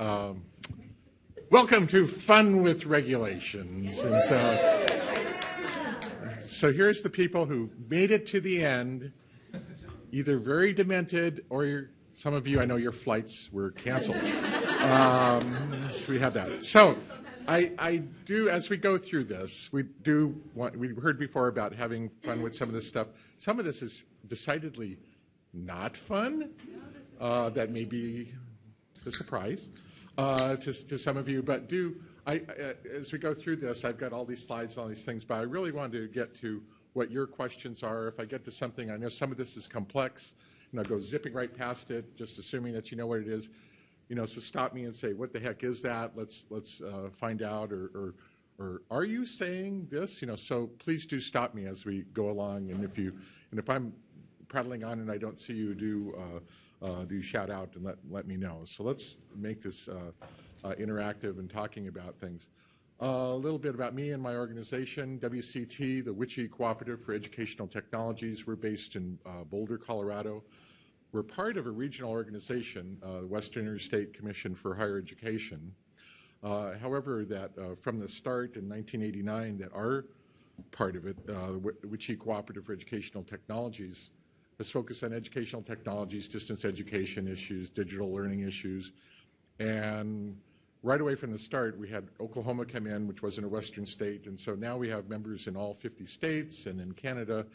Um, welcome to Fun with Regulations. And so, so here's the people who made it to the end, either very demented or some of you, I know your flights were canceled. Um, so we have that. So I, I, do, as we go through this, we do want, we heard before about having fun with some of this stuff. Some of this is decidedly not fun. Uh, that may be a surprise uh, to, to some of you, but do, I, as we go through this, I've got all these slides, and all these things, but I really wanted to get to what your questions are. If I get to something, I know some of this is complex, and I'll go zipping right past it, just assuming that you know what it is. You know, so stop me and say, what the heck is that? Let's, let's uh, find out, or, or, or are you saying this? You know, so please do stop me as we go along, and if you, and if I'm prattling on and I don't see you, do uh, uh, do shout out and let, let me know. So let's make this uh, uh, interactive and talking about things. a little bit about me and my organization, WCET, the WICHE Cooperative for Educational Technologies. We're based in Boulder, Colorado. We're part of a regional organization, uh, Western Interstate Commission for Higher Education. Uh, however, that uh, from the start in 1989, that our part of it, uh, WICHE Cooperative for Educational Technologies, has focused on educational technologies, distance education issues, digital learning issues. And right away from the start, we had Oklahoma come in, which wasn't a Western state. And so now we have members in all 50 states and in Canada.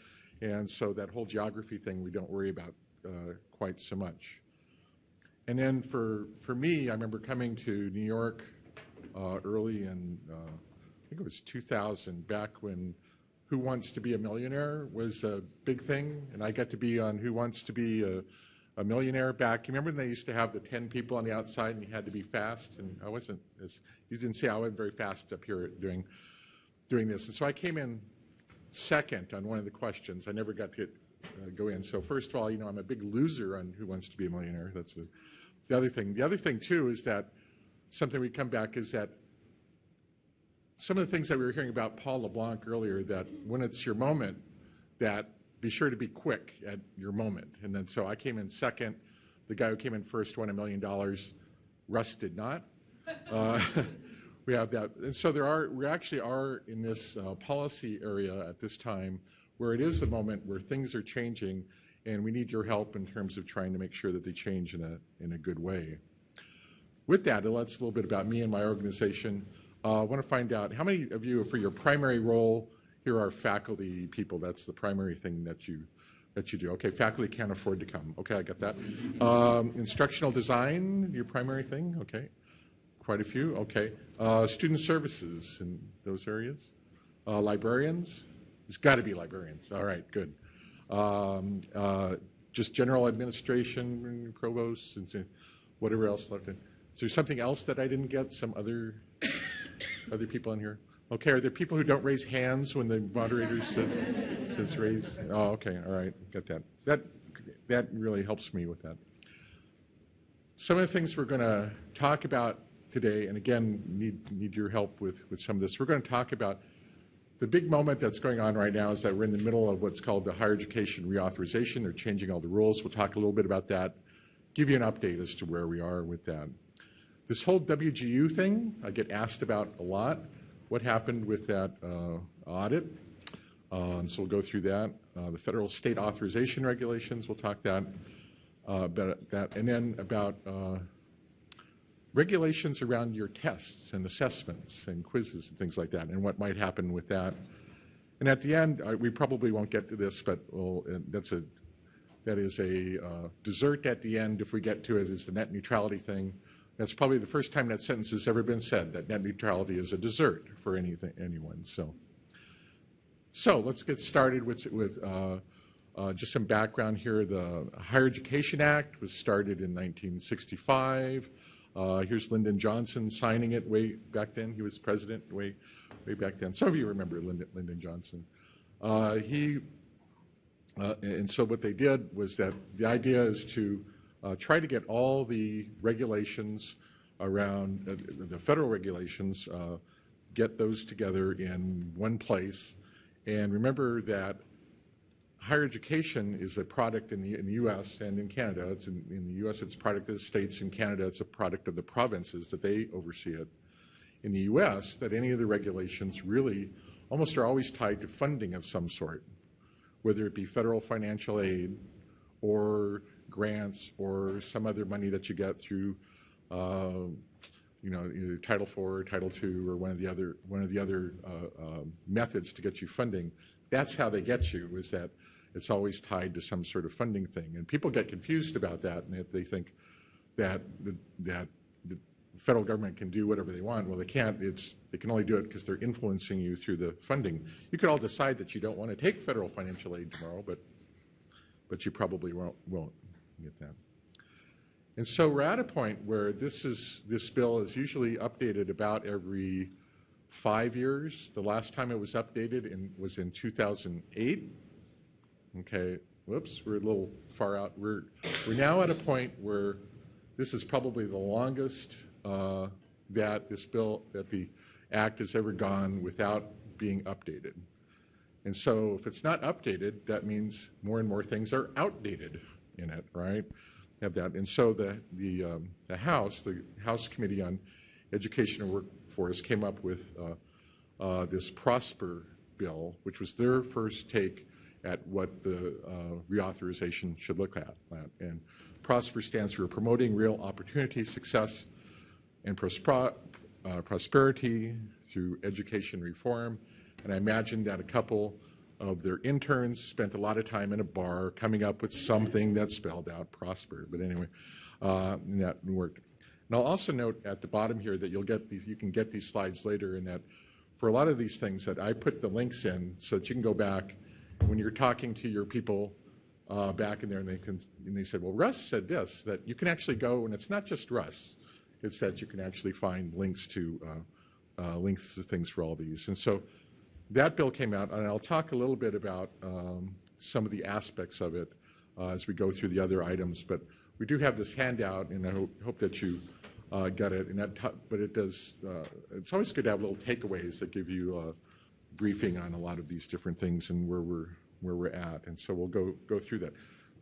And so that whole geography thing we don't worry about uh, quite so much. And then for, for me, I remember coming to New York uh, early in, uh, I think it was 2000, back when who Wants to Be a Millionaire was a big thing, and I got to be on Who Wants to Be a, a Millionaire back. You remember when they used to have the 10 people on the outside and you had to be fast? And I wasn't, as you didn't see, I wasn't very fast up here doing, doing this. And so I came in second on one of the questions. I never got to uh, go in. So first of all, you know, I'm a big loser on Who Wants to Be a Millionaire. That's the, the other thing. The other thing, too, is that something we come back is that some of the things that we were hearing about Paul LeBlanc earlier, that when it's your moment, that be sure to be quick at your moment. And then so I came in second. The guy who came in first won a million dollars. Russ did not. Uh, we have that. And so there are, we actually are in this uh, policy area at this time where it is the moment where things are changing and we need your help in terms of trying to make sure that they change in a, in a good way. With that, that's a little bit about me and my organization. Uh, I want to find out how many of you, for your primary role, here are faculty people. That's the primary thing that you that you do. Okay, faculty can't afford to come. Okay, I got that. Um, instructional design, your primary thing. Okay, quite a few. Okay, uh, student services in those areas. Uh, librarians. It's got to be librarians. All right, good. Um, uh, just general administration, provosts, and whatever else left in. Is there something else that I didn't get? Some other other people in here? Okay, are there people who don't raise hands when the moderator says, says raise? Oh, okay, all right, got that. That, that really helps me with that. Some of the things we're going to talk about today, and again, need, need your help with, with some of this. We're going to talk about the big moment that's going on right now is that we're in the middle of what's called the higher education reauthorization. They're changing all the rules. We'll talk a little bit about that, give you an update as to where we are with that. This whole WGU thing, I get asked about a lot. What happened with that uh, audit? Um, so we'll go through that. Uh, the federal state authorization regulations, we'll talk that, uh, about that. And then about uh, regulations around your tests and assessments and quizzes and things like that, and what might happen with that. And at the end, we probably won't get to this, but we'll, that's a that is a uh, dessert at the end if we get to it is the net neutrality thing. That's probably the first time that sentence has ever been said, that net neutrality is a dessert for anything, anyone. So, so let's get started with, with uh, uh, just some background here. The Higher Education Act was started in 1965. Uh, here's Lyndon Johnson signing it way back then. He was president way, way back then. Some of you remember Lyndon, Lyndon Johnson. Uh, he, uh, and so what they did was that the idea is to try to get all the regulations around uh, the federal regulations, uh, get those together in one place. And remember that higher education is a product in the, in the U.S. and in Canada. It's in, in the U.S. It's a product of the states. In Canada, it's a product of the provinces that they oversee it. In the U.S., that any of the regulations really almost are always tied to funding of some sort, whether it be federal financial aid or grants or some other money that you get through, uh, you know, either Title IV or Title II or one of the other one of the other uh, uh, methods to get you funding. That's how they get you. Is that it's always tied to some sort of funding thing, and people get confused about that, and they think that the, that the federal government can do whatever they want. Well, they can't. It's they can only do it because they're influencing you through the funding. You could all decide that you don't want to take federal financial aid tomorrow, but but you probably won't won't get that. And so we're at a point where this is this bill is usually updated about every five years. The last time it was updated in, was in 2008. Okay, whoops, we're a little far out. We're we're now at a point where this is probably the longest uh, that this bill that the act has ever gone without being updated. And so if it's not updated, that means more and more things are outdated in it, right? Have that. And so the, the, um, the House, the House Committee on Education and Workforce came up with uh, uh, this PROSPER bill, which was their first take at what the uh, reauthorization should look at. And PROSPER stands for Promoting Real Opportunity, Success, and uh, Prosperity through Education Reform. And I imagine that a couple of their interns spent a lot of time in a bar coming up with something that spelled out prosper. But anyway, uh, that worked. And I'll also note at the bottom here that you'll get these, you can get these slides later, and that for a lot of these things that I put the links in so that you can go back when you're talking to your people uh, back in there, and they can, and they said, well, Russ said this, that you can actually go, and it's not just Russ, it's that you can actually find links to uh, uh, links to things for all these. And so that bill came out, and I'll talk a little bit about um, some of the aspects of it uh, as we go through the other items. But we do have this handout, and I hope, hope that you uh, get it. And that but it does. Uh, it's always good to have little takeaways that give you a briefing on a lot of these different things and where we're where we're at. And so we'll go go through that.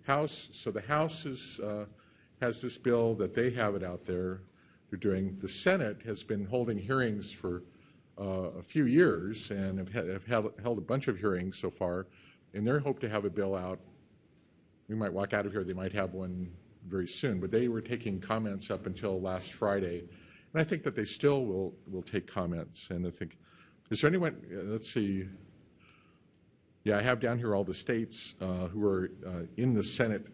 House. So the House is, uh, has this bill that they have it out there. They're doing. The Senate has been holding hearings for a few years and have, have held, held a bunch of hearings so far, and they hope to have a bill out. We might walk out of here, they might have one very soon, but they were taking comments up until last Friday, and I think that they still will, will take comments. And I think, is there anyone, uh, let's see, yeah, I have down here all the states uh, who are uh, in the Senate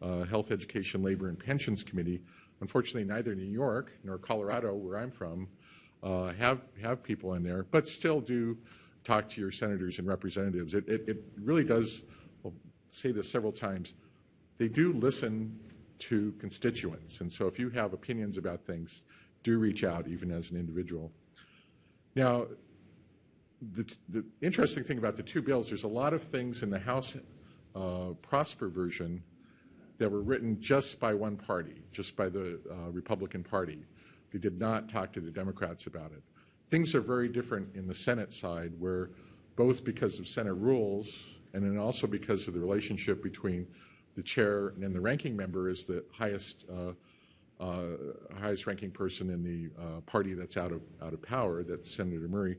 uh, Health, Education, Labor, and Pensions Committee. Unfortunately, neither New York nor Colorado, where I'm from, uh, have have people in there, but still do talk to your senators and representatives. It, it, it really does. I'll say this several times. They do listen to constituents, and so if you have opinions about things, do reach out, even as an individual. Now, the, the interesting thing about the two bills, there's a lot of things in the House uh, Prosper version that were written just by one party, just by the uh, Republican Party. They did not talk to the Democrats about it. Things are very different in the Senate side, where both because of Senate rules and then also because of the relationship between the chair and the ranking member is the highest uh, uh, highest ranking person in the uh, party that's out of out of power, that Senator Murray,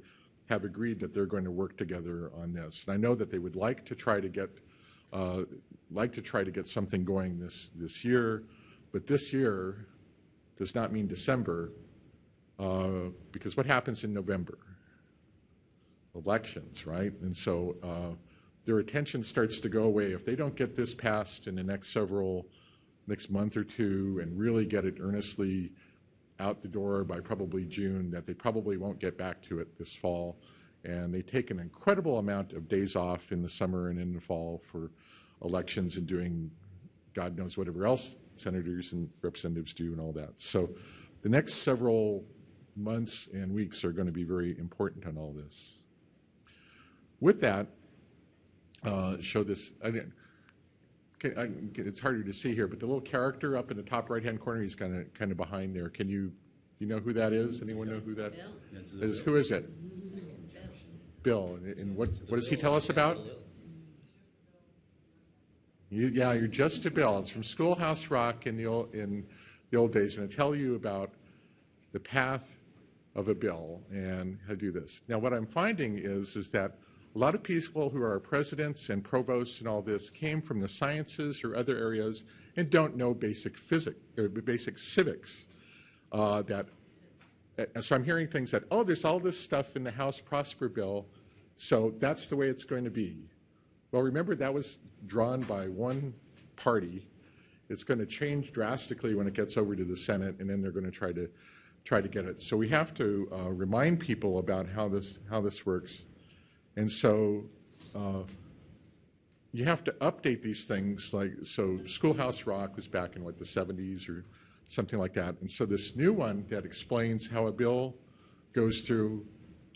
have agreed that they're going to work together on this. And I know that they would like to try to get uh, like to try to get something going this this year, but this year does not mean December, uh, because what happens in November? Elections, right? And so uh, their attention starts to go away. If they don't get this passed in the next several, next month or two, and really get it earnestly out the door by probably June, that they probably won't get back to it this fall. And they take an incredible amount of days off in the summer and in the fall for elections and doing God knows whatever else senators and representatives do and all that. So the next several months and weeks are going to be very important on all this. With that, uh, show this. I didn't, I, it's harder to see here, but the little character up in the top right-hand corner, he's kind of kind of behind there. Can you you know who that is? Anyone know who that is? Who is it? Bill. And, and what what does he tell us about? You, yeah, you're just a bill. It's from Schoolhouse Rock in the old, in the old days, and I tell you about the path of a bill and how to do this. Now, what I'm finding is is that a lot of people who are presidents and provosts and all this came from the sciences or other areas and don't know basic physics or basic civics. Uh, that uh, so I'm hearing things that oh, there's all this stuff in the House Prosper bill, so that's the way it's going to be. Well, remember that was drawn by one party. It's going to change drastically when it gets over to the Senate, and then they're going to try to try to get it. So we have to uh, remind people about how this how this works, and so uh, you have to update these things. Like so, Schoolhouse Rock was back in what the 70s or something like that, and so this new one that explains how a bill goes through.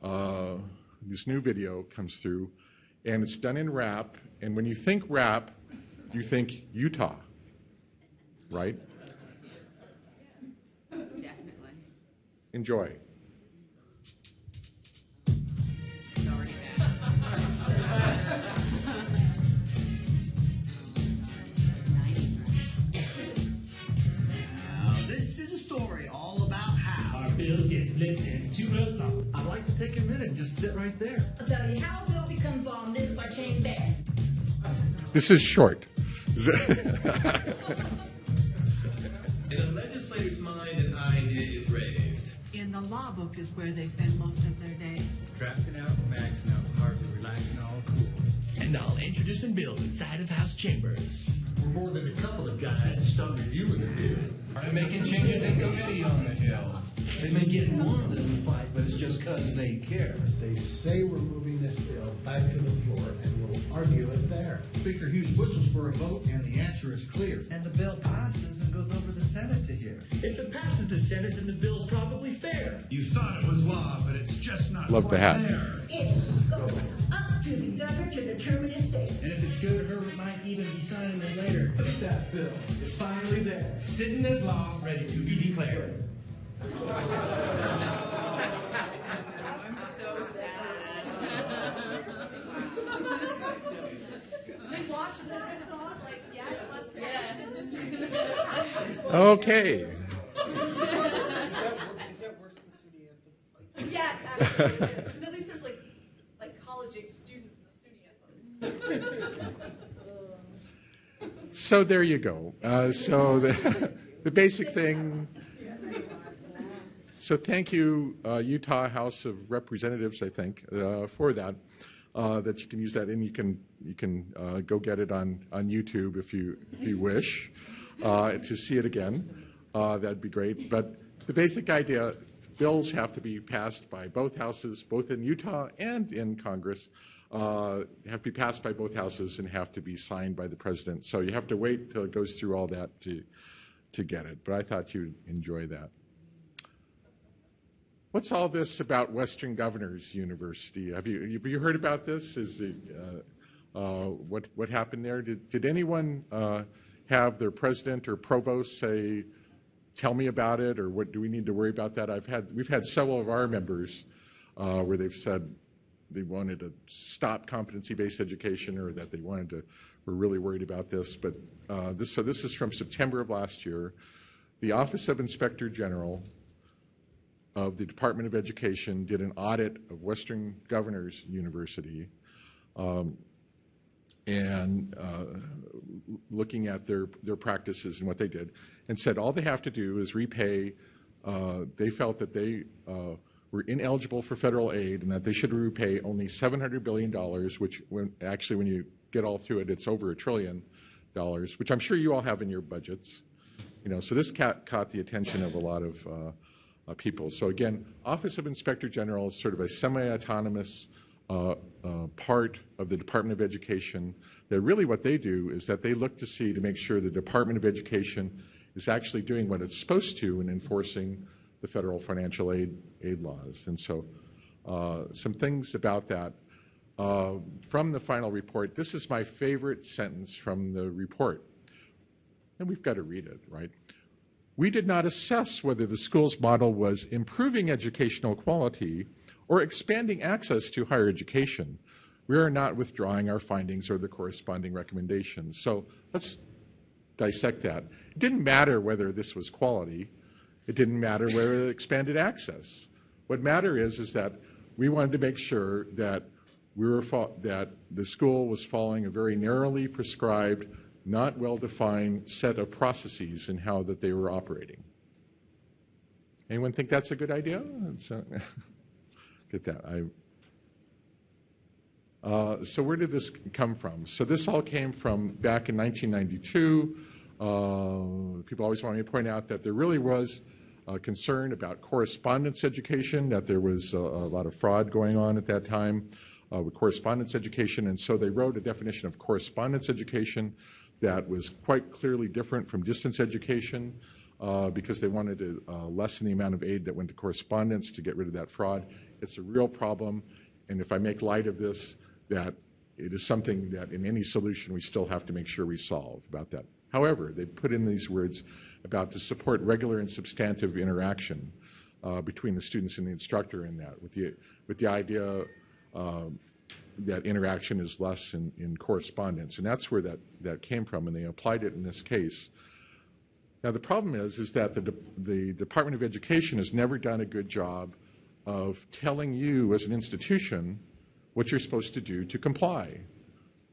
Uh, this new video comes through and it's done in rap. And when you think rap, you think Utah, right? Definitely. Enjoy. Bills get flipped into a. I'd like to take a minute and just sit right there. I'll tell you how Bill becomes on this or change that. This is short. In a legislator's mind, an idea is raised. In the law book is where they spend most of their day. Drafting out, maxing out, hardly relaxing, all cool. And I'll introducing bills inside of House chambers. We're more than a couple of guys stuck reviewing the bill. They're making changes in committee on the Hill. They may get more than a fight, but it's just because they care. They say we're moving this bill back to the floor and we'll argue it there. Speaker Hughes whistles for a vote, and the answer is clear. And the bill passes and goes over the Senate to hear. If it passes the Senate, then the bill's probably fair. you thought it was law, but it's just not Love the quite hat. there. It goes up to the governor to determine its state. And if it's good Herbert might even be signing it later. Look at that bill. It's finally there. Sitting as law, ready to be declared. I'm so sad. We watched that and thought, like, yes, let's finish this. Okay. Yes, absolutely. Because at least there's like, like college age students in the studio. So there you go. Uh, so the, the basic thing. So thank you, uh, Utah House of Representatives, I think, uh, for that. Uh, that you can use that, and you can you can uh, go get it on on YouTube if you if you wish uh, to see it again. That'd be great. But the basic idea: bills have to be passed by both houses, both in Utah and in Congress. Uh, have to be passed by both houses and have to be signed by the president. So you have to wait till it goes through all that to to get it. But I thought you'd enjoy that. What's all this about Western Governors University? Have you have you heard about this? Is it, uh, uh, what what happened there? Did did anyone uh, have their president or provost say, "Tell me about it," or what do we need to worry about that? I've had we've had several of our members uh, where they've said they wanted to stop competency-based education, or that they wanted to were really worried about this. But uh, this so this is from September of last year. The Office of Inspector General of the Department of Education did an audit of Western Governors University um, and uh, looking at their, their practices and what they did, and said all they have to do is repay. Uh, they felt that they uh, were ineligible for federal aid and that they should repay only $700 billion, which when, actually, when you get all through it, it's over a trillion dollars, which I'm sure you all have in your budgets. You know, so this ca- caught the attention of a lot of uh, uh, people. So again, Office of Inspector General is sort of a semi-autonomous uh, uh, part of the Department of Education. That really what they do is that they look to see to make sure the Department of Education is actually doing what it's supposed to in enforcing the federal financial aid aid laws. And so, uh, some things about that. Uh, from the final report, this is my favorite sentence from the report. And we've got to read it, right? We did not assess whether the school's model was improving educational quality or expanding access to higher education, we are not withdrawing our findings or the corresponding recommendations. So let's dissect that. It didn't matter whether this was quality. It didn't matter where it expanded access. What mattered is, is that we wanted to make sure that we were that the school was following a very narrowly prescribed, not well-defined set of processes in how that they were operating. Anyone think that's a good idea? Get that. I, uh, so where did this come from? So this all came from back in 1992. Uh, people always want me to point out that there really was a concern about correspondence education, that there was a, a lot of fraud going on at that time uh, with correspondence education, and so they wrote a definition of correspondence education that was quite clearly different from distance education uh, because they wanted to uh, lessen the amount of aid that went to correspondence to get rid of that fraud. It's a real problem, and if I make light of this, that it is something that in any solution we still have to make sure we solve about that. However, they put in these words about to support regular and substantive interaction uh, between the students and the instructor in that, with the, with the idea uh, that interaction is less in, in correspondence. And that's where that, that came from, and they applied it in this case. Now, the problem is, is that the, De the Department of Education has never done a good job of telling you as an institution what you're supposed to do to comply.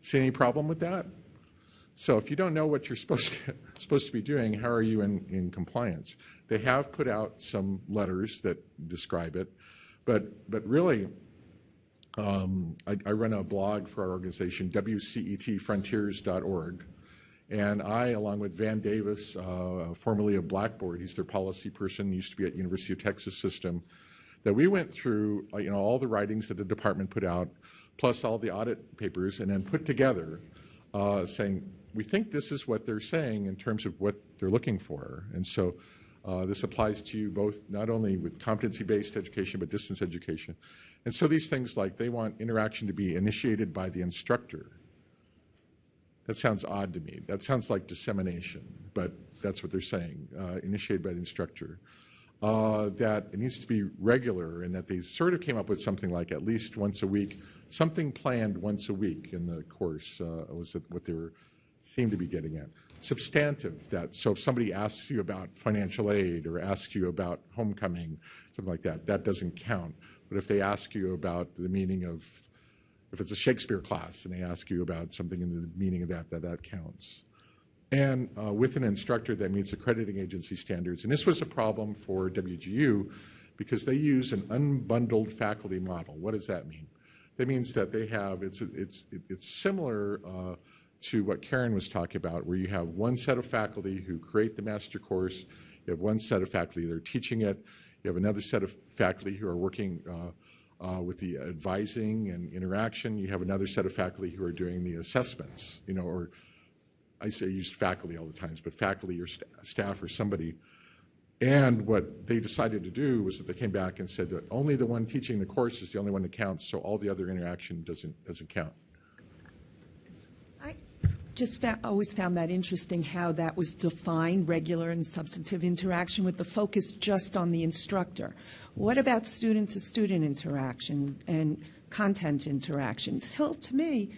See any problem with that? So if you don't know what you're supposed to, supposed to be doing, how are you in, in compliance? They have put out some letters that describe it, but, but really, um, I, I, run a blog for our organization, WCETfrontiers.org, and I, along with Van Davis, uh, formerly of Blackboard, he's their policy person, used to be at University of Texas System, that we went through, uh, you know, all the writings that the department put out, plus all the audit papers, and then put together uh, saying, we think this is what they're saying in terms of what they're looking for. And so uh, this applies to you both not only with competency-based education, but distance education. And so these things like they want interaction to be initiated by the instructor. That sounds odd to me. That sounds like dissemination, but that's what they're saying, uh, initiated by the instructor. Uh, that it needs to be regular and that they sort of came up with something like at least once a week, something planned once a week in the course uh, was what they were seemed to be getting at. Substantive, that so if somebody asks you about financial aid or asks you about homecoming, something like that, that doesn't count. But if they ask you about the meaning of if it's a Shakespeare class and they ask you about something in the meaning of that, that, that counts. And uh, with an instructor that meets accrediting agency standards. And this was a problem for WGU because they use an unbundled faculty model. What does that mean? That means that they have, it's, it's, it's similar uh, to what Karen was talking about, where you have one set of faculty who create the master course, you have one set of faculty that are teaching it, you have another set of faculty who are working uh, uh, with the advising and interaction. You have another set of faculty who are doing the assessments, you know, or I say use faculty all the times, but faculty or st staff or somebody. And what they decided to do was that they came back and said that only the one teaching the course is the only one that counts, so all the other interaction doesn't doesn't count. Just fa always found that interesting how that was defined, regular and substantive interaction, with the focus just on the instructor. What about student-to-student interaction and content interaction? Till, to me,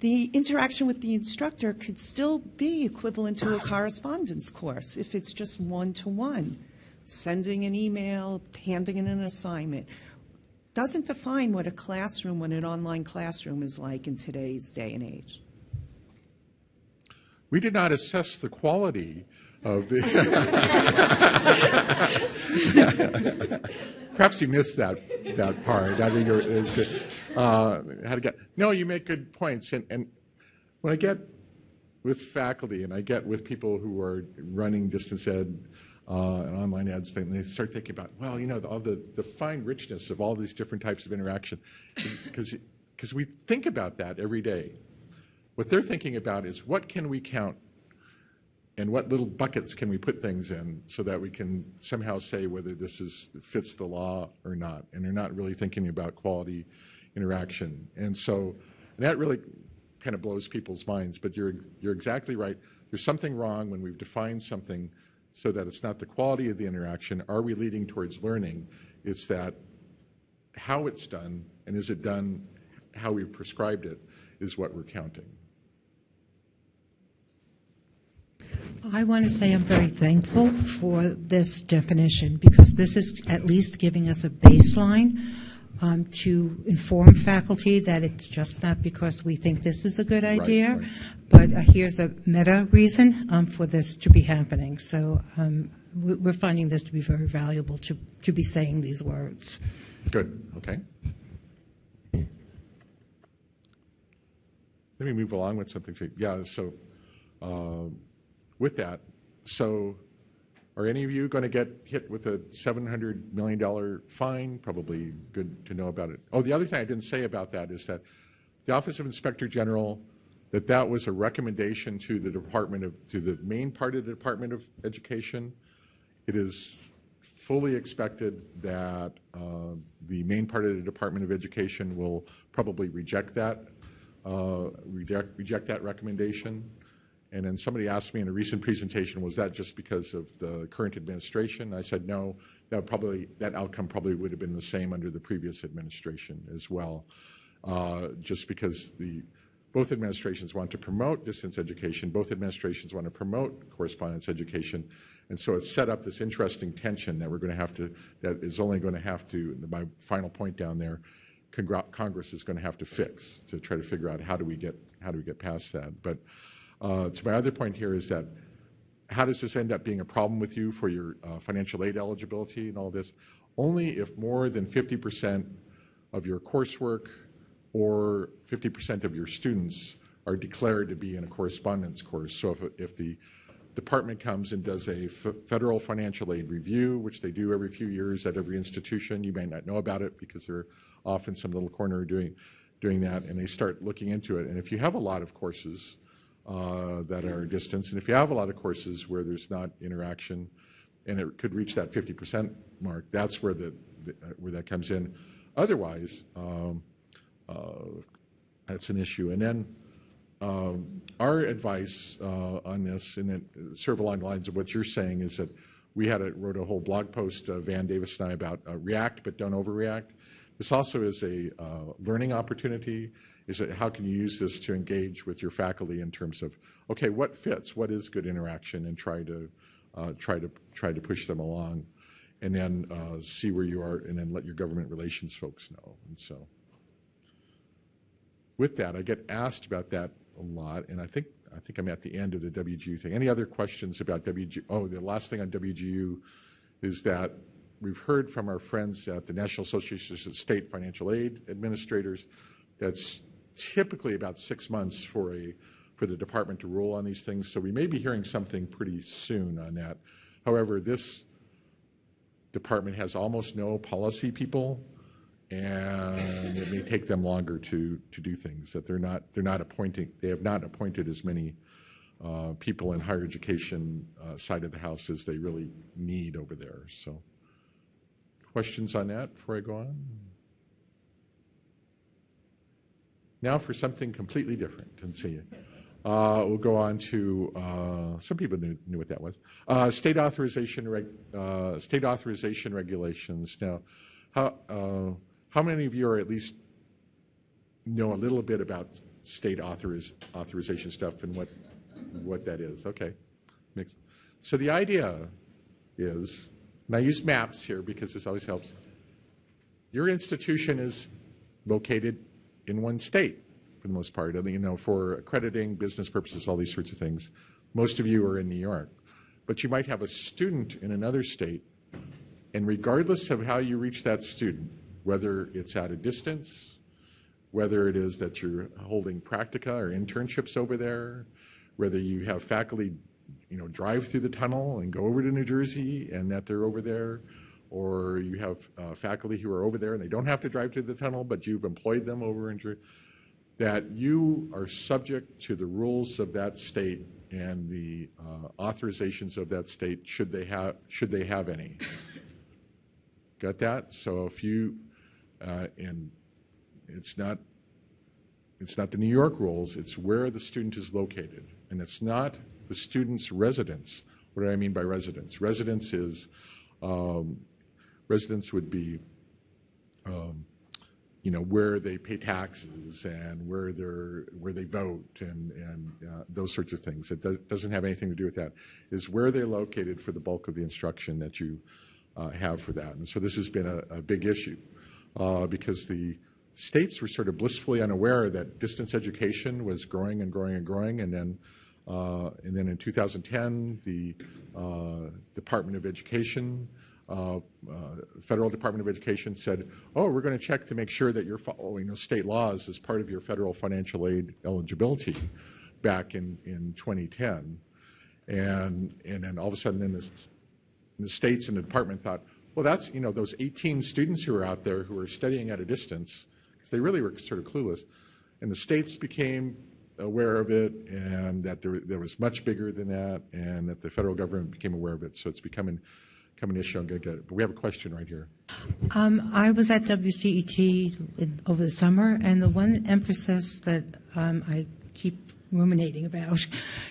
the interaction with the instructor could still be equivalent to a correspondence course if it's just one-to-one. Sending an email, handing in an assignment doesn't define what a classroom, what an online classroom is like in today's day and age. We did not assess the quality of the. Perhaps you missed that that part. I think it was good. Uh, how to get? No, you make good points. And, and when I get with faculty and I get with people who are running distance ed uh, and online ads, and they start thinking about, well, you know, all the, the fine richness of all these different types of interaction, because because we think about that every day. What they're thinking about is what can we count and what little buckets can we put things in so that we can somehow say whether this is fits the law or not. And they're not really thinking about quality interaction. And so and that really kind of blows people's minds. But you're you're exactly right. There's something wrong when we've defined something so that it's not the quality of the interaction. Are we leading towards learning? It's that how it's done and is it done how we've prescribed it is what we're counting. I want to say I'm very thankful for this definition because this is at least giving us a baseline um, to inform faculty that it's just not because we think this is a good idea, right. but uh, here's a meta reason um, for this to be happening. So um, we- we're finding this to be very valuable to, to be saying these words. Good, okay. Let me move along with something. So, Yeah, so um, with that, so are any of you going to get hit with a $700 million fine? Probably good to know about it. Oh, the other thing I didn't say about that is that the Office of Inspector General, that that was a recommendation to the Department of, to the main part of the Department of Education. It is fully expected that uh, the main part of the Department of Education will probably reject that, uh, reject, reject that recommendation. And then somebody asked me in a recent presentation, was that just because of the current administration? I said, no, that probably, that outcome probably would have been the same under the previous administration as well. Uh, just because the, both administrations want to promote distance education, both administrations want to promote correspondence education, and so it's set up this interesting tension that we're going to have to, that is only going to have to, my final point down there, Congress is going to have to fix to try to figure out how do we get, how do we get past that. But uh, to my other point here is that how does this end up being a problem with you for your uh, financial aid eligibility and all this? Only if more than 50% of your coursework or 50% of your students are declared to be in a correspondence course. So if, if the department comes and does a federal financial aid review, which they do every few years at every institution, you may not know about it because they're off in some little corner doing, doing that, and they start looking into it. And if you have a lot of courses, uh, that are distance. And if you have a lot of courses where there's not interaction, and it could reach that 50% mark, that's where the, the uh, where that comes in. Otherwise, um, uh, that's an issue. And then um, our advice uh, on this, and then sort of along the lines of what you're saying, is that we had a, wrote a whole blog post, uh, Van Davis and I, about uh, react but don't overreact. This also is a uh, learning opportunity. Is that how can you use this to engage with your faculty in terms of okay, what fits, what is good interaction, and try to uh, try to try to push them along, and then uh, see where you are, and then let your government relations folks know. And so, with that, I get asked about that a lot, and I think I think I'm at the end of the WGU thing. Any other questions about WGU? Oh, the last thing on WGU is that we've heard from our friends at the National Association of State Financial Aid Administrators that's typically about six months for a for the department to rule on these things. So we may be hearing something pretty soon on that. However, this department has almost no policy people, and it may take them longer to to do things. That they're not they're not appointing they have not appointed as many uh, people in higher education uh, side of the house as they really need over there. So, questions on that before I go on? Now for something completely different and see. Uh, we'll go on to uh, some people knew, knew what that was. Uh, state authorization reg, uh, state authorization regulations. Now, how uh, how many of you are at least know a little bit about state authoriz, authorization stuff and what what that is? Okay. So the idea is, and I use maps here because this always helps. Your institution is located in one state for the most part. You know, for accrediting, business purposes, all these sorts of things. Most of you are in New York. But you might have a student in another state, and regardless of how you reach that student, whether it's at a distance, whether it is that you're holding practica or internships over there, whether you have faculty, you know, drive through the tunnel and go over to New Jersey and that they're over there, or you have uh, faculty who are over there and they don't have to drive through the tunnel, but you've employed them over in Jer- that you are subject to the rules of that state and the uh, authorizations of that state should they have should they have any. Got that? So if you uh, and it's not it's not the New York rules, it's where the student is located. And it's not the student's residence. What do I mean by residence? Residence is um, residence would be um, you know, where they pay taxes and where they're where they vote and and uh, those sorts of things. It does, doesn't have anything to do with that. Is where they're located for the bulk of the instruction that you uh, have for that. And so this has been a, a big issue uh, because the states were sort of blissfully unaware that distance education was growing and growing and growing, and then. Uh, and then in 2010, the uh, Department of Education uh, uh, federal Department of Education said, oh, we're going to check to make sure that you're following those state laws as part of your federal financial aid eligibility back in, in 2010. And, and then all of a sudden in the, in the states and the department thought, well, that's, you know, those 18 students who are out there who are studying at a distance, because they really were sort of clueless. And the states became aware of it and that there, there was much bigger than that and that the federal government became aware of it. So it's becoming issue. I'm going get. But we have a question right here. Um, I was at WCET in, over the summer, and the one emphasis that um, I keep ruminating about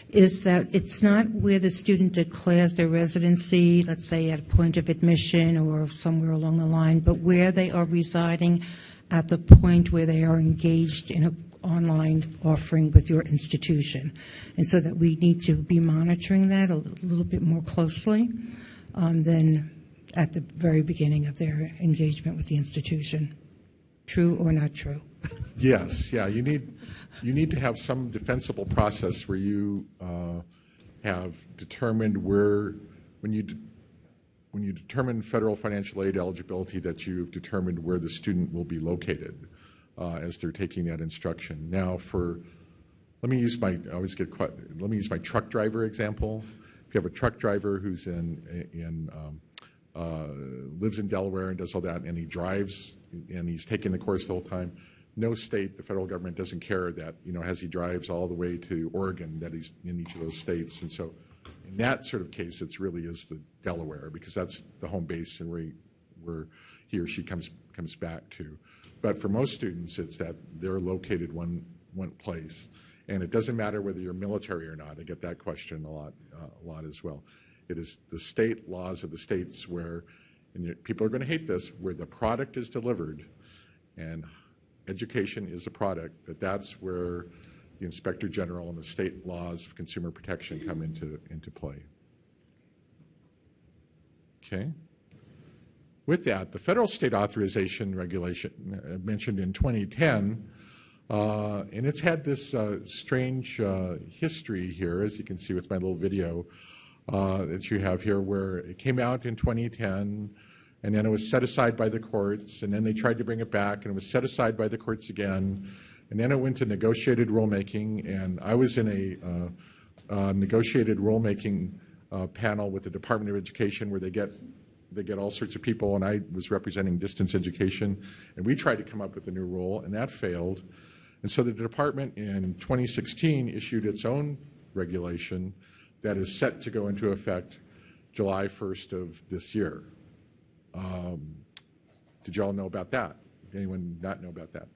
is that it's not where the student declares their residency, let's say at a point of admission or somewhere along the line, but where they are residing at the point where they are engaged in an online offering with your institution. And so that we need to be monitoring that a little bit more closely um, than at the very beginning of their engagement with the institution. True or not true? Yes, yeah. You need you need to have some defensible process where you uh, have determined where when you when you determine federal financial aid eligibility that you've determined where the student will be located uh, as they're taking that instruction. Now, for let me use my I always get quite, let me use my truck driver example. You have a truck driver who's in in um, uh, lives in Delaware and does all that, and he drives and he's taking the course the whole time. No state, the federal government doesn't care that you know as he drives all the way to Oregon that he's in each of those states, and so in that sort of case, it's really is the Delaware because that's the home base and where he, where he or she comes comes back to. But for most students, it's that they're located one one place. And it doesn't matter whether you're military or not. I get that question a lot, uh, a lot as well. It is the state laws of the states where, and people are going to hate this, where the product is delivered, and education is a product. That that's where the inspector general and the state laws of consumer protection come into into play. Okay. With that, the federal state authorization regulation uh, mentioned in 2010 uh, and it's had this uh, strange uh, history here, as you can see with my little video uh, that you have here, where it came out in 2010, and then it was set aside by the courts, and then they tried to bring it back, and it was set aside by the courts again, and then it went to negotiated rulemaking, and I was in a uh, negotiated rulemaking panel with the Department of Education where they get they get all sorts of people, and I was representing distance education, and we tried to come up with a new rule, and that failed. And so the department in 2016 issued its own regulation that is set to go into effect July 1st of this year. Um, did you all know about that? Anyone not know about that?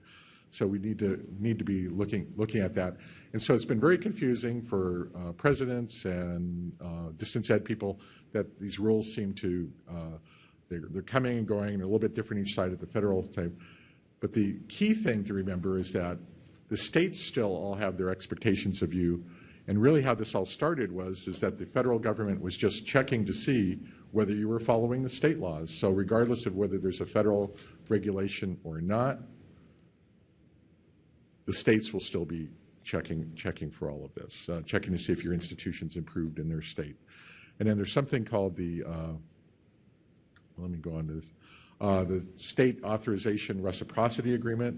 So we need to need to be looking looking at that. And so it's been very confusing for uh, presidents and uh, distance ed people that these rules seem to uh, they're, they're, coming and going and a little bit different each side of the federal type. But the key thing to remember is that the states still all have their expectations of you. And really how this all started was is that the federal government was just checking to see whether you were following the state laws. So regardless of whether there's a federal regulation or not, the states will still be checking checking for all of this, uh, checking to see if your institution's improved in their state. And then there's something called the, uh, let me go on to this, uh, the State Authorization Reciprocity Agreement.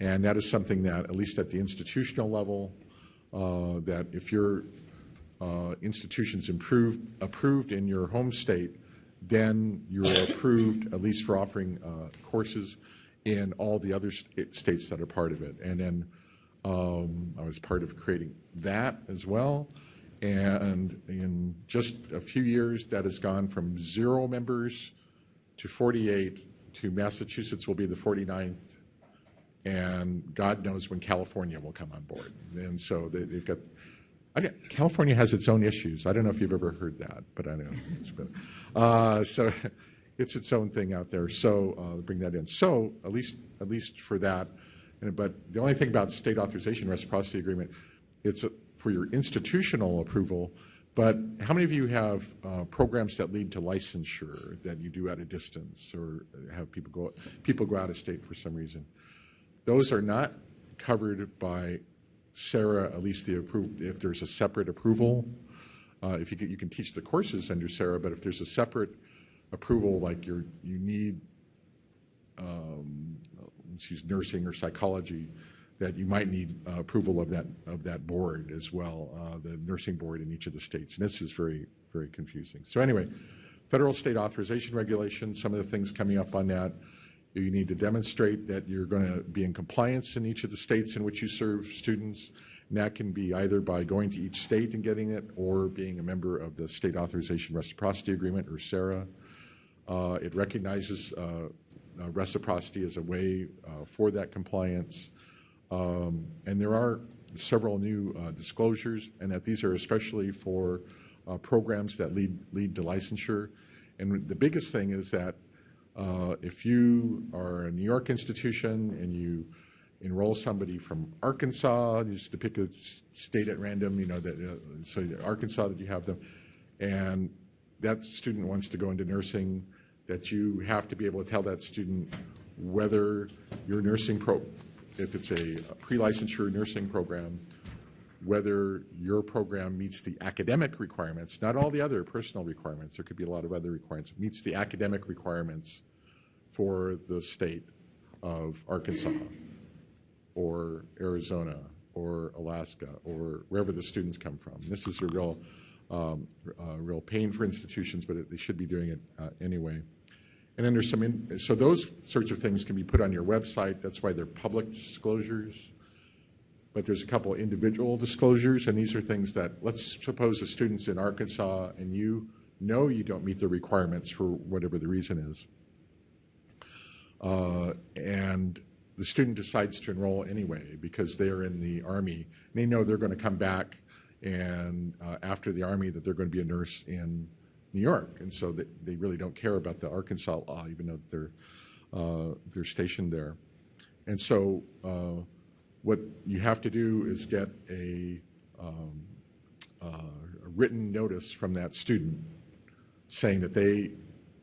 And that is something that, at least at the institutional level, uh, that if your uh, institution's improved, approved in your home state, then you're approved, at least for offering uh, courses in all the other st states that are part of it. And then um, I was part of creating that as well. And in just a few years, that has gone from zero members to 48 to Massachusetts will be the 49th and God knows when California will come on board. And so they, have got. I California has its own issues. I don't know if you've ever heard that, but I know. uh, so, it's its own thing out there. So uh, bring that in. So at least at least for that. But the only thing about state authorization reciprocity agreement, it's a, for your institutional approval. But how many of you have uh, programs that lead to licensure that you do at a distance, or have people go people go out of state for some reason? Those are not covered by SARA, at least the approved. If there's a separate approval, uh, if you can, you can teach the courses under SARA, but if there's a separate approval, like you're you need, um, let's use nursing or psychology, that you might need uh, approval of that of that board as well, uh, the nursing board in each of the states. And this is very very confusing. So anyway, federal state authorization regulations. Some of the things coming up on that. You need to demonstrate that you're going to be in compliance in each of the states in which you serve students. And that can be either by going to each state and getting it or being a member of the State Authorization Reciprocity Agreement, or SARA. Uh, it recognizes uh, uh, reciprocity as a way uh, for that compliance. Um, and there are several new uh, disclosures, and that these are especially for uh, programs that lead, lead to licensure. And the biggest thing is that uh, if you are a New York institution and you enroll somebody from Arkansas, just to pick a state at random, you know, that, uh, so Arkansas that you have them, and that student wants to go into nursing, that you have to be able to tell that student whether your nursing pro, if it's a pre-licensure nursing program, whether your program meets the academic requirements, not all the other personal requirements, there could be a lot of other requirements, meets the academic requirements for the state of Arkansas or Arizona or Alaska or wherever the students come from. This is a real, um, uh, real pain for institutions, but it, they should be doing it uh, anyway. And then there's some, in, so those sorts of things can be put on your website. That's why they're public disclosures. But there's a couple of individual disclosures, and these are things that, let's suppose a student's in Arkansas and you know you don't meet the requirements for whatever the reason is. Uh, and the student decides to enroll anyway because they are in the Army. They know they're going to come back and uh, after the Army that they're going to be a nurse in New York. And so they, they really don't care about the Arkansas law, even though they're, uh, they're stationed there. And so uh, what you have to do is get a, um, uh, a written notice from that student saying that they,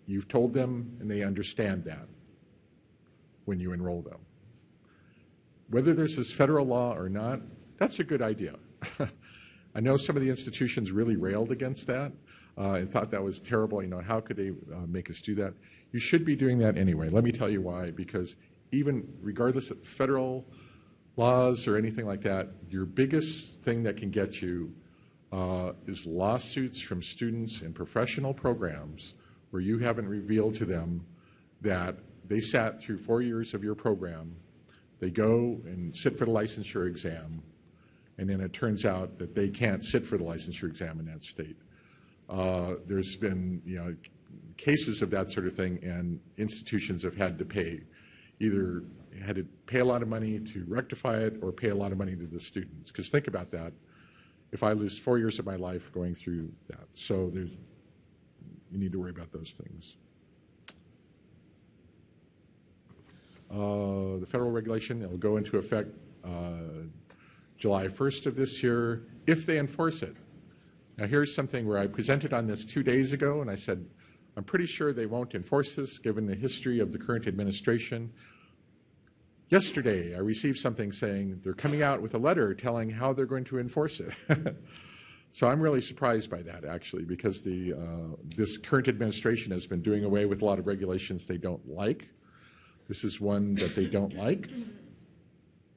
you've told them and they understand that when you enroll them. Whether there's this federal law or not, that's a good idea. I know some of the institutions really railed against that uh, and thought that was terrible. You know, how could they uh, make us do that? You should be doing that anyway. Let me tell you why. Because even regardless of federal laws or anything like that, your biggest thing that can get you uh, is lawsuits from students in professional programs where you haven't revealed to them that they sat through four years of your program, they go and sit for the licensure exam, and then it turns out that they can't sit for the licensure exam in that state. Uh, there's been, you know, cases of that sort of thing, and institutions have had to pay, either had to pay a lot of money to rectify it or pay a lot of money to the students. Because think about that. If I lose four years of my life going through that, so there's, you need to worry about those things. Uh, the federal regulation, will go into effect uh, July 1st of this year if they enforce it. Now, here's something where I presented on this two days ago, and I said, I'm pretty sure they won't enforce this given the history of the current administration. Yesterday, I received something saying they're coming out with a letter telling how they're going to enforce it. so I'm really surprised by that, actually, because the, uh, this current administration has been doing away with a lot of regulations they don't like. This is one that they don't like.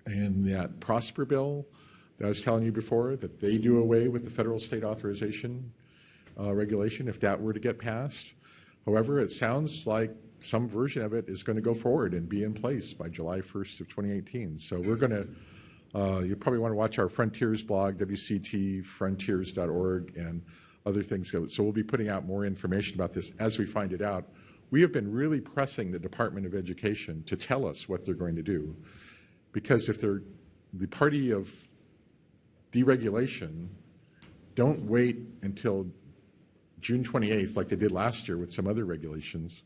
And that Prosper bill that I was telling you before, that they do away with the federal state authorization uh, regulation if that were to get passed. However, it sounds like some version of it is going to go forward and be in place by July 1st of 2018. So we're going to, uh, you probably want to watch our Frontiers blog, wcetfrontiers.org, and other things. So we'll be putting out more information about this as we find it out. We have been really pressing the Department of Education to tell us what they're going to do. Because if they're the party of deregulation, don't wait until June 28th, like they did last year with some other regulations,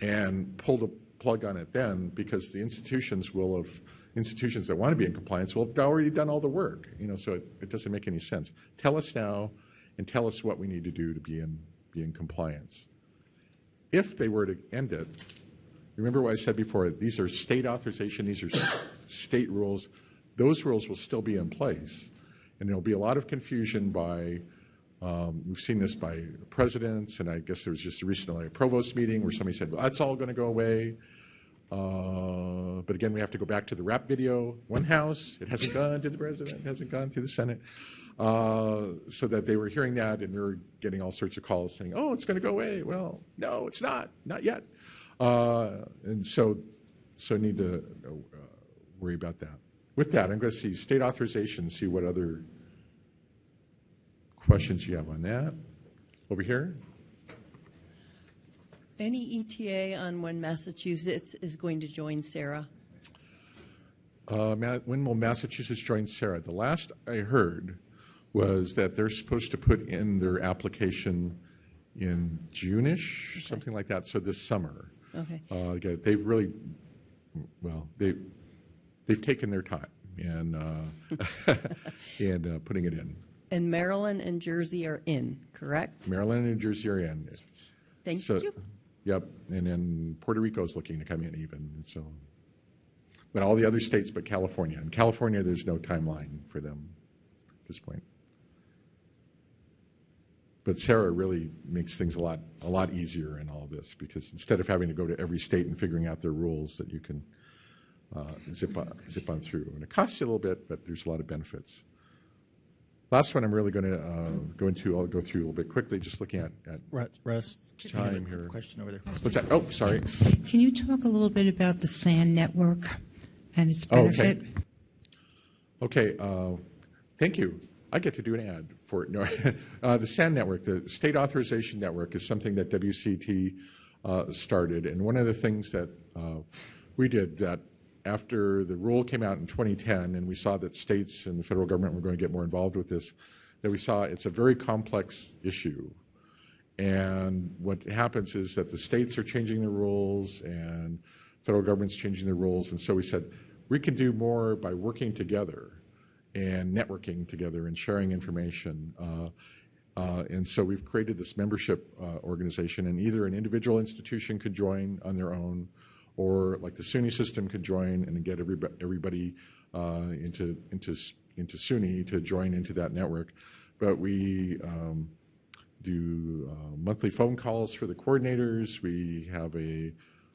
and pull the plug on it then because the institutions will have institutions that want to be in compliance will have already done all the work. You know, so it, it doesn't make any sense. Tell us now and tell us what we need to do to be in be in compliance. If they were to end it, remember what I said before, these are state authorization, these are state rules. Those rules will still be in place. And there'll be a lot of confusion by um, we've seen this by presidents, and I guess there was just recently a provost meeting where somebody said, well, that's all going to go away. Uh, but again, we have to go back to the rap video. One house, it hasn't gone to the president, it hasn't gone to the Senate. Uh, so that they were hearing that, and we were getting all sorts of calls saying, oh, it's going to go away. Well, no, it's not, not yet. Uh, and so, so need to uh, worry about that. With that, I'm going to see state authorization, see what other questions you have on that. Over here. Any ETA on when Massachusetts is going to join SARA? Uh, when will Massachusetts join SARA? The last I heard was that they're supposed to put in their application in June-ish, okay. something like that. So this summer. Okay. Uh, they've really, well, they they've taken their time and uh, and uh, putting it in. And Maryland and Jersey are in, correct? Maryland and Jersey are in. Thank so, you. Yep, and then Puerto Rico is looking to come in even. And so, but all the other states, but California. In California, there's no timeline for them at this point. But SARA really makes things a lot a lot easier in all of this because instead of having to go to every state and figuring out their rules, that you can uh, zip on, zip on through. And it costs you a little bit, but there's a lot of benefits. Last one I'm really going to uh, go into, I'll go through a little bit quickly, just looking at, at Russ, time here. Question over there. What's that? Oh, sorry. Can you talk a little bit about the SAN network and its benefit? Oh, okay. okay uh, thank you. I get to do an ad for it. No, uh, the SAN network, the State Authorization Network, is something that WCET uh, started. And one of the things that uh, we did that after the rule came out in 2010 and we saw that states and the federal government were going to get more involved with this, that we saw it's a very complex issue. And what happens is that the states are changing the rules and federal government's changing the rules. And so we said, we can do more by working together and networking together and sharing information. Uh, uh, and so we've created this membership uh, organization, and either an individual institution could join on their own, or like the SUNY system could join and get everybody, everybody uh, into, into, into SUNY to join into that network. But we um, do uh, monthly phone calls for the coordinators. We have a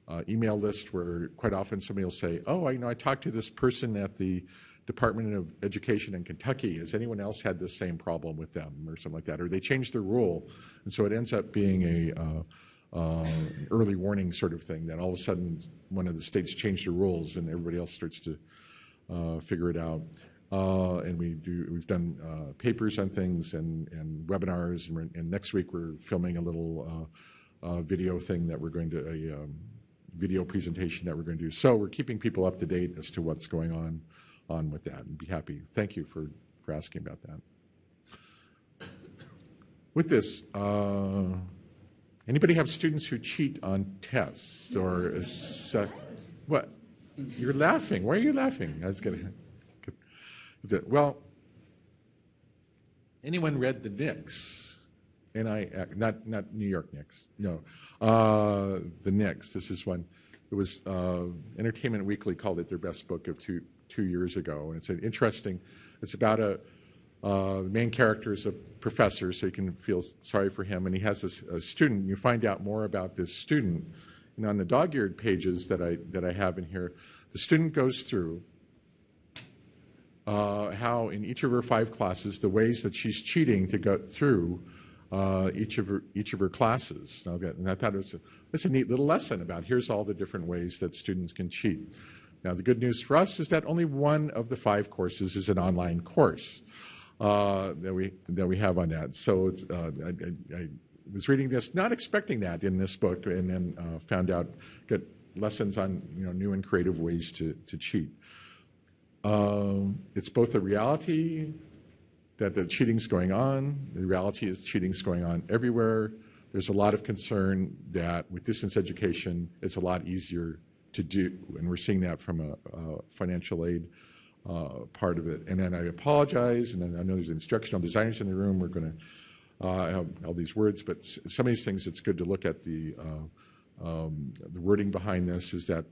uh, email list where quite often somebody will say, oh, I you know I talked to this person at the Department of Education in Kentucky. Has anyone else had the same problem with them or something like that? Or they changed their rule. And so it ends up being a uh, uh, early warning sort of thing that all of a sudden one of the states changed the rules and everybody else starts to uh, figure it out. Uh, and we do, we've done uh, papers on things and, and webinars, and, and, next week we're filming a little uh, uh, video thing that we're going to, a um, video presentation that we're going to do. So we're keeping people up to date as to what's going on on with that and be happy. Thank you for, for asking about that. With this, Anybody have students who cheat on tests or what? You're laughing. Why are you laughing? I was going to. Well, anyone read the Nix? And I, not not New York Knicks. No, uh, the Nix. This is one. It was uh, Entertainment Weekly called it their best book of two two years ago, and it's an interesting. It's about a uh, the main character is a professor, so you can feel sorry for him, and he has a, a student. You find out more about this student. And on the dog-eared pages that I that I have in here, the student goes through uh, how in each of her five classes, the ways that she's cheating to go through uh, each of her each of her classes. Now, and I thought it was a, a neat little lesson about here's all the different ways that students can cheat. Now, the good news for us is that only one of the five courses is an online course uh, that we that we have on that. So it's, uh, I, I, was reading this, not expecting that in this book, and then uh, found out get lessons on you know new and creative ways to to cheat. Um, it's both a reality that the cheating's going on. The reality is cheating's going on everywhere. there's a lot of concern that with distance education, it's a lot easier to do, and we're seeing that from a, a financial aid uh, part of it. And then I apologize, and then I know there's instructional designers in the room. We're going to uh, have all these words, but some of these things, it's good to look at the uh, um, the wording behind this. Is that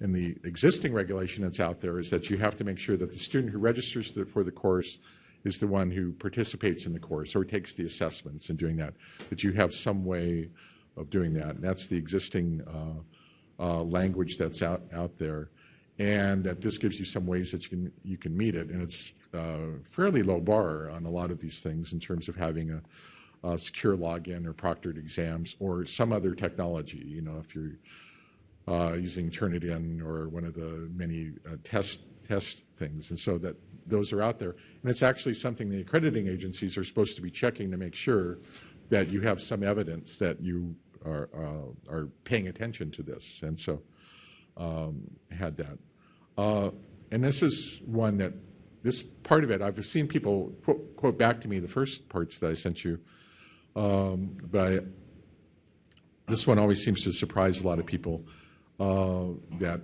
in the existing regulation that's out there is that you have to make sure that the student who registers for the course is the one who participates in the course or takes the assessments and doing that. That you have some way of doing that. And that's the existing uh, uh, language that's out out there, and that this gives you some ways that you can you can meet it. And it's uh, fairly low bar on a lot of these things in terms of having a, a secure login or proctored exams or some other technology. You know, if you're uh, using Turnitin or one of the many uh, test test things, and so that those are out there. And it's actually something the accrediting agencies are supposed to be checking to make sure that you have some evidence that you are uh, are paying attention to this. And so um, had that. Uh, and this is one that this part of it I've seen people quote, quote back to me the first parts that I sent you, um, but I, this one always seems to surprise a lot of people uh, that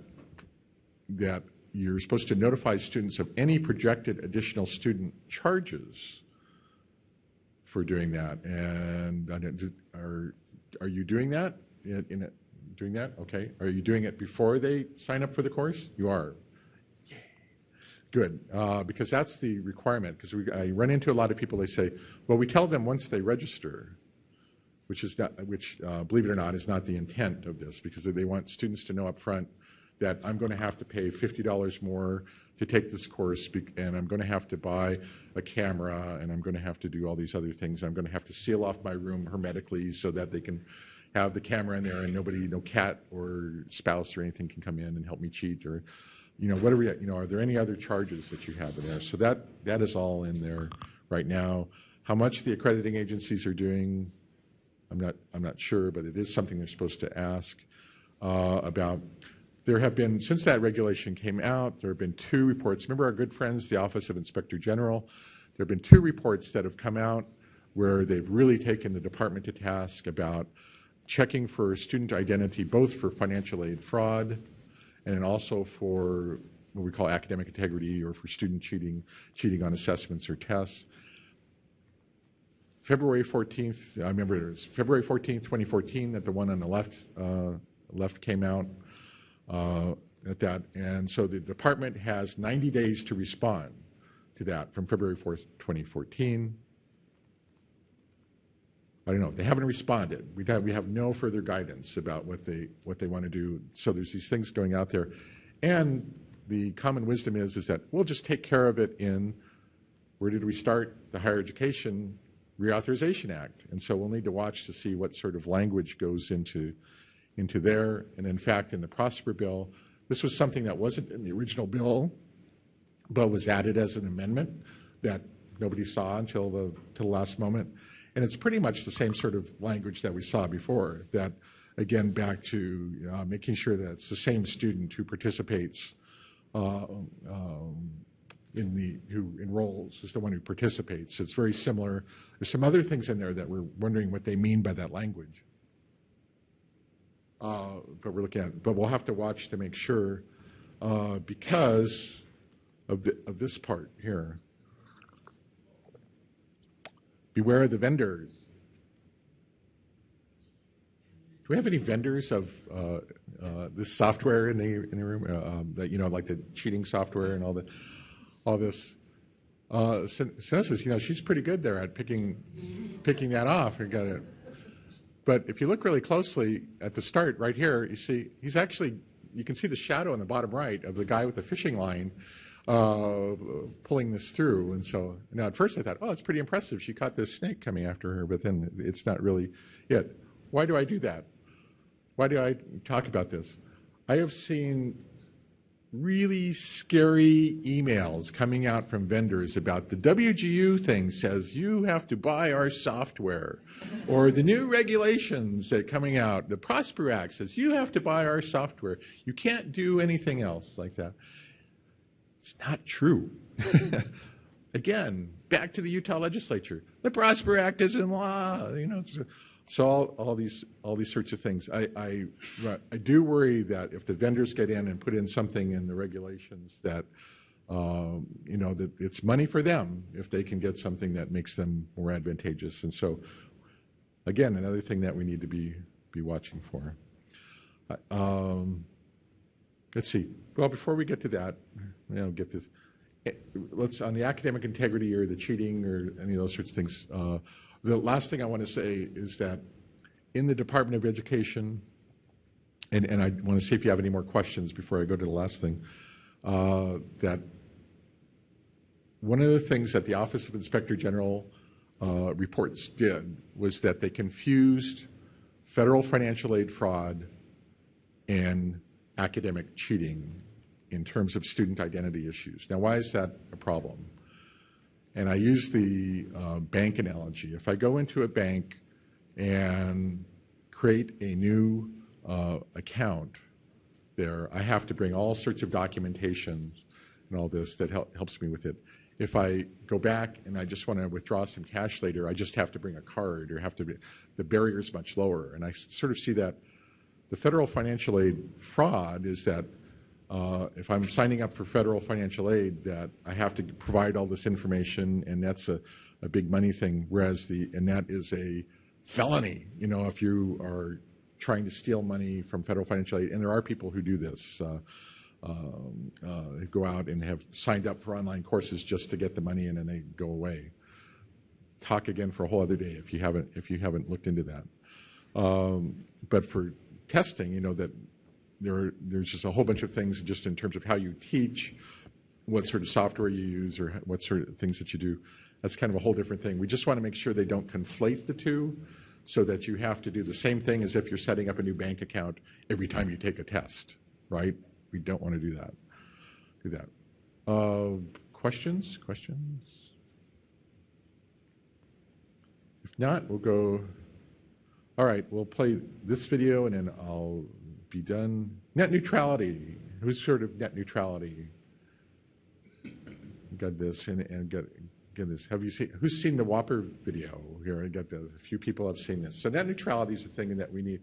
that you're supposed to notify students of any projected additional student charges for doing that. And are are you doing that in, in doing that? Okay. Are you doing it before they sign up for the course? You are. Good, uh, because that's the requirement. Because I run into a lot of people. They say, "Well, we tell them once they register." which is not, which, uh, believe it or not, is not the intent of this, because they want students to know up front that I'm going to have to pay $50 more to take this course, and I'm going to have to buy a camera, and I'm going to have to do all these other things. I'm going to have to seal off my room hermetically so that they can have the camera in there and nobody, no cat or spouse or anything can come in and help me cheat or, you know, whatever, you know, are there any other charges that you have in there? So that, that is all in there right now. How much the accrediting agencies are doing, I'm not, I'm not sure, but it is something they're supposed to ask uh, about. There have been, since that regulation came out, there have been two reports. Remember our good friends, the Office of Inspector General? There have been two reports that have come out where they've really taken the department to task about checking for student identity, both for financial aid fraud and also for what we call academic integrity or for student cheating, cheating on assessments or tests. February 14th, I remember it was February 14th, 2014, that the one on the left, uh, left came out uh, at that. And so the department has 90 days to respond to that from February 4th, 2014. I don't know. They haven't responded. We have, we have no further guidance about what they what they want to do. So there's these things going out there, and the common wisdom is is that we'll just take care of it in where did we start the higher education reauthorization act and so we'll need to watch to see what sort of language goes into into there and in fact in the prosper bill this was something that wasn't in the original bill but was added as an amendment that nobody saw until the till the last moment and it's pretty much the same sort of language that we saw before that again back to uh, making sure that it's the same student who participates uh, um, in the who enrolls is the one who participates. It's very similar. There's some other things in there that we're wondering what they mean by that language. Uh, but we're looking at, but we'll have to watch to make sure uh, because of the, of this part here. Beware of the vendors. Do we have any vendors of uh, uh, this software in the in the room? Uh, um, that you know, like the cheating software and all the all this. Uh, Synesis, you know, she's pretty good there at picking picking that off. And got it. But if you look really closely at the start, right here, you see he's actually you can see the shadow on the bottom right of the guy with the fishing line uh, pulling this through. And so now at first I thought, oh, it's pretty impressive. She caught this snake coming after her, but then it's not really it. Why do I do that? Why do I talk about this? I have seen really scary emails coming out from vendors about the WGU thing says you have to buy our software, or the new regulations that are coming out, the Prosper Act says you have to buy our software. You can't do anything else like that. It's not true. Again, back to the Utah legislature. The Prosper Act is in law. You know, So all, all these, all these sorts of things. I, I, I do worry that if the vendors get in and put in something in the regulations that, um, you know, that it's money for them if they can get something that makes them more advantageous. And so, again, another thing that we need to be, be watching for. Um, let's see. Well, before we get to that, know, get this. eh, Let's on the academic integrity or the cheating or any of those sorts of things. Uh, the last thing I want to say is that in the Department of Education, and, and I want to see if you have any more questions before I go to the last thing. Uh, that one of the things that the Office of Inspector General uh, reports did was that they confused federal financial aid fraud and academic cheating in terms of student identity issues. Now, why is that a problem? And I use the uh, bank analogy. If I go into a bank and create a new uh, account there, I have to bring all sorts of documentation and all this that hel- helps me with it. If I go back and I just want to withdraw some cash later, I just have to bring a card or have to, be, the barrier's much lower. And I sort of see that the federal financial aid fraud is that uh, if I'm signing up for federal financial aid, that I have to provide all this information, and that's a, a big money thing. Whereas the and that is a felony. You know, if you are trying to steal money from federal financial aid, and there are people who do this. Uh, um, uh, go out and have signed up for online courses just to get the money in, and they go away. Talk again for a whole other day if you haven't if you haven't looked into that. Um, but for testing, you know that there are, there's just a whole bunch of things just in terms of how you teach, what sort of software you use, or what sort of things that you do. That's kind of a whole different thing. We just want to make sure they don't conflate the two so that you have to do the same thing as if you're setting up a new bank account every time you take a test, right? We don't want to do that. Do that. Uh, questions? Questions? If not, we'll go. All right, we'll play this video and then I'll be done. Net neutrality. Who's sort of net neutrality? Got this and, and got, get this. Have you seen? Who's seen the Whopper video here? I got this. A few people have seen this. So net neutrality is a thing that we need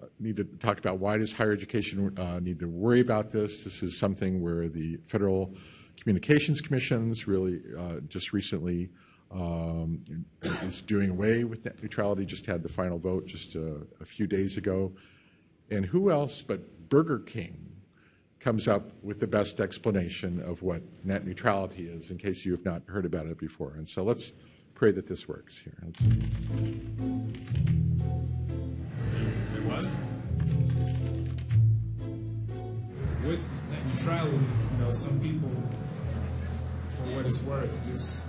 uh, need to talk about. Why does higher education uh, need to worry about this? This is something where the Federal Communications Commission's really uh, just recently um, is doing away with net neutrality. Just had the final vote just a, a few days ago. And who else but Burger King comes up with the best explanation of what net neutrality is, in case you have not heard about it before. And so let's pray that this works here. Let's It was? With net neutrality, you know, some people, for what it's worth, just,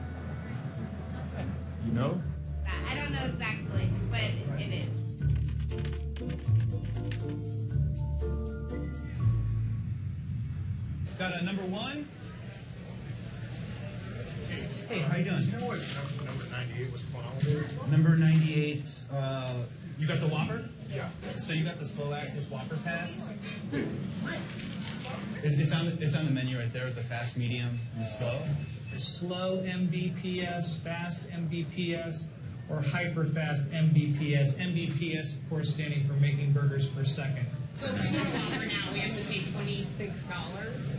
you know? I don't know exactly what it is. Got a number one. Hey, how you doing? Number 98, what's going on with it? Number 98. Uh, You got the Whopper? Yeah. So you got the slow access Whopper pass? it, it's on the, it's on the menu right there with the fast, medium, and slow. Slow MBPS, fast MBPS, or hyper fast MBPS. MBPS, of course, standing for making burgers per second. So if we get a Whopper now, we have to pay twenty-six dollars.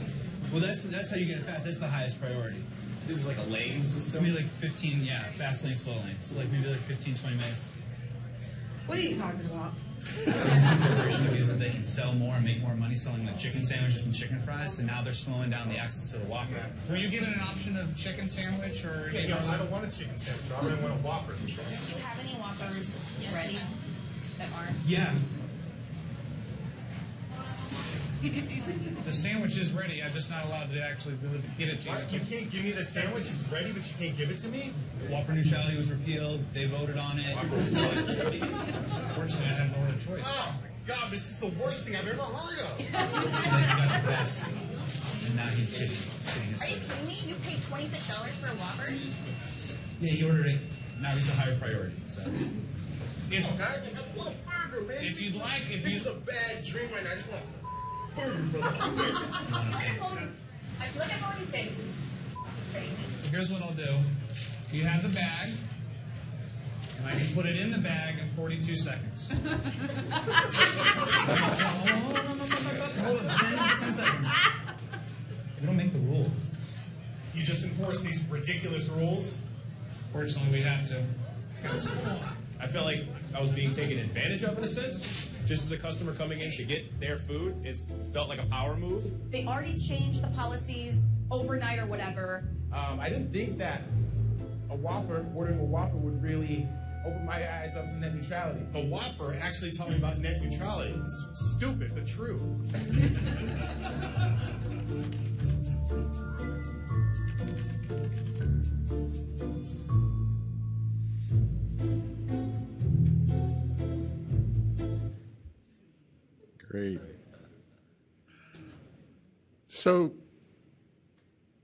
Well, that's that's how you get it fast. That's the highest priority. This is like a lane It's system? maybe like 15, yeah, fast lane, slow lane. So like maybe like 15, 20 minutes. What are you talking about? Version of is that they can sell more and make more money selling like chicken sandwiches and chicken fries. So now they're slowing down the access to the Whopper. Were you given an option of chicken sandwich or? Yeah, yeah, I don't want a chicken sandwich. I really want a Whopper. Do you have any Whoppers ready that aren't? Yeah. The sandwich is ready, I'm just not allowed to actually deliver, get it to What? You you. can't give me the sandwich. It's ready, but you can't give it to me? Whopper neutrality was repealed. They voted on it. Fortunately, I had no other choice. Oh, my God, this is the worst thing I've ever heard of. Then he got the best. And now he's getting, getting his Are you burger. kidding me? You paid twenty-six dollars for a Whopper? Yeah, he ordered it. Now he's a higher priority. So If, Oh, guys, I just want a burger, man. if you'd like, if This you, is a bad dream right now. I just want here's what I'll do. You have the bag. And I can put it in the bag in 42 seconds. Hold on, 10, 10 seconds. We don't make the rules. You just enforce these ridiculous rules? Fortunately, we have to. I felt like I was being taken advantage of in a sense. Just as a customer coming in to get their food, it felt like a power move. They already changed the policies overnight or whatever. Um, I didn't think that a Whopper, ordering a Whopper would really open my eyes up to net neutrality. A Whopper actually taught me about net neutrality. It's stupid, but true. Great. So,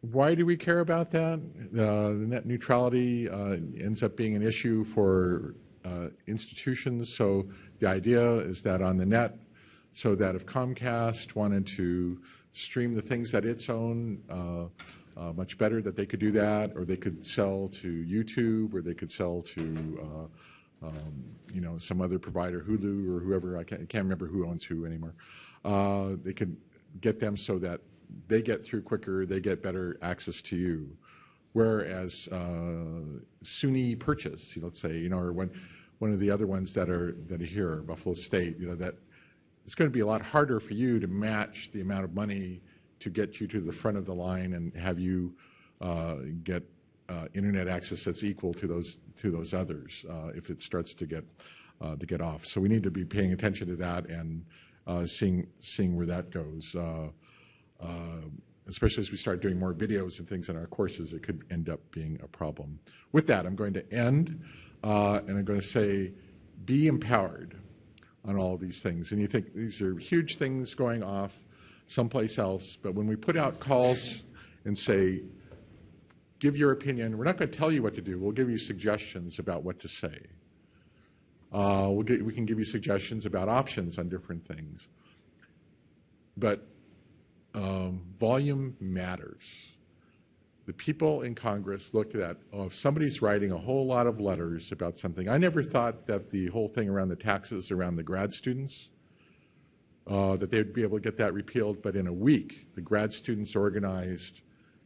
why do we care about that? Uh, the net neutrality uh, ends up being an issue for uh, institutions. So, the idea is that on the net, so that if Comcast wanted to stream the things that its own uh, uh, much better, that they could do that, or they could sell to YouTube, or they could sell to uh, um, you know, some other provider, Hulu or whoever, I can't, I can't remember who owns who anymore. Uh, they could get them so that they get through quicker, they get better access to you. Whereas uh, SUNY Purchase, let's say, you know, or one, one of the other ones that are that are here, Buffalo State, you know, that it's going to be a lot harder for you to match the amount of money to get you to the front of the line and have you uh, get uh, internet access that's equal to those to those others uh, if it starts to get uh, to get off. So we need to be paying attention to that and uh, seeing seeing where that goes. Especially as we start doing more videos and things in our courses, it could end up being a problem. With that, I'm going to end and I'm going to say, be empowered on all of these things. And you think these are huge things going off someplace else, but when we put out calls and say, give your opinion. We're not going to tell you what to do. We'll give you suggestions about what to say. Uh, we'll get, we can give you suggestions about options on different things. But um, volume matters. The people in Congress looked at, oh, if somebody's writing a whole lot of letters about something, I never thought that the whole thing around the taxes around the grad students, uh, that they would be able to get that repealed, but in a week, the grad students organized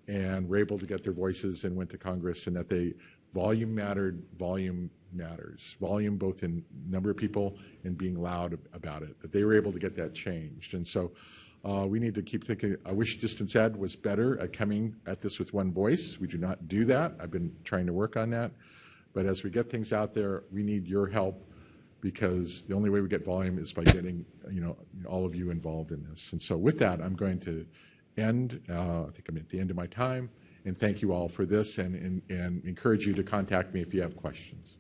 and were able to get their voices and went to Congress, and that they volume mattered, volume matters, volume both in number of people and being loud about it. That they were able to get that changed, and so uh, we need to keep thinking. I wish distance ed was better at coming at this with one voice. We do not do that. I've been trying to work on that, but as we get things out there, we need your help because the only way we get volume is by getting you know all of you involved in this. And so with that, I'm going to end. Uh, I think I'm at the end of my time. And thank you all for this and, and, and encourage you to contact me if you have questions.